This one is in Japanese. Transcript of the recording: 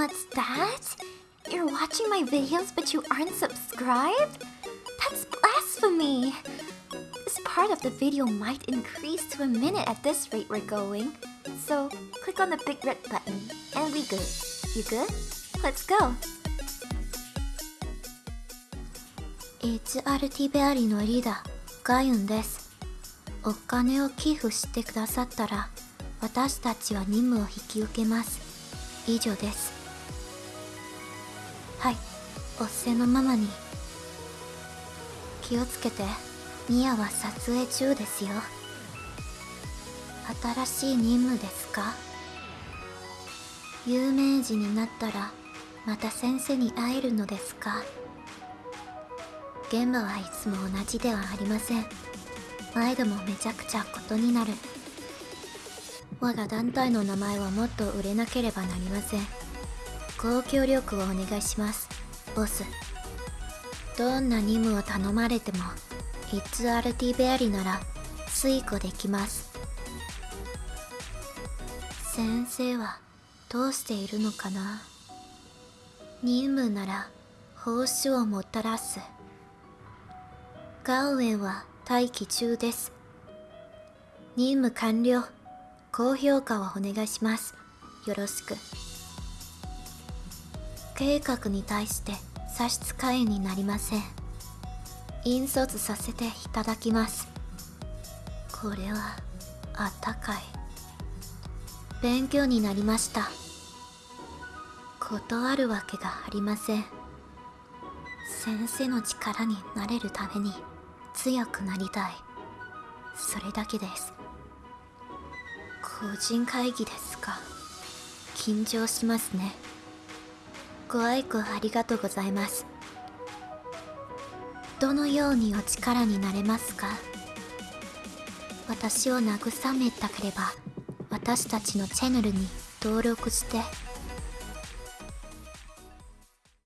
What's that? You're watching my videos but you aren't subscribed? That's blasphemy! This part of the video might increase to a minute at this rate we're going. So, click on the big red button, and we good. You good? Let's go! HRT ベアリのリーダー、ガユンです。お金を寄付してくださったら、私たちは任務を引き受けます。以上です。はい、おっせのままに。気をつけて、ミアは撮影中ですよ。新しい任務ですか？有名人になったら、また先生に会えるのですか？現場はいつも同じではありません。毎度もめちゃくちゃことになる。我が団体の名前はもっと売れなければなりません。ご協力をお願いしますボスどんな任務を頼まれても ItsRT ベアリなら遂行できます先生はどうしているのかな？任務なら報酬をもたらすガウエンは待機中です。任務完了。高評価をお願いします。よろしく。計画に対して差し支えになりません。引率させていただきます。これは、あったかい。勉強になりました。断るわけがありません。先生の力になれるために強くなりたいそれだけです個人会議ですか緊張しますねご愛顧ありがとうございます。どのようにお力になれますか？私を慰めたければ私たちのチャンネルに登録して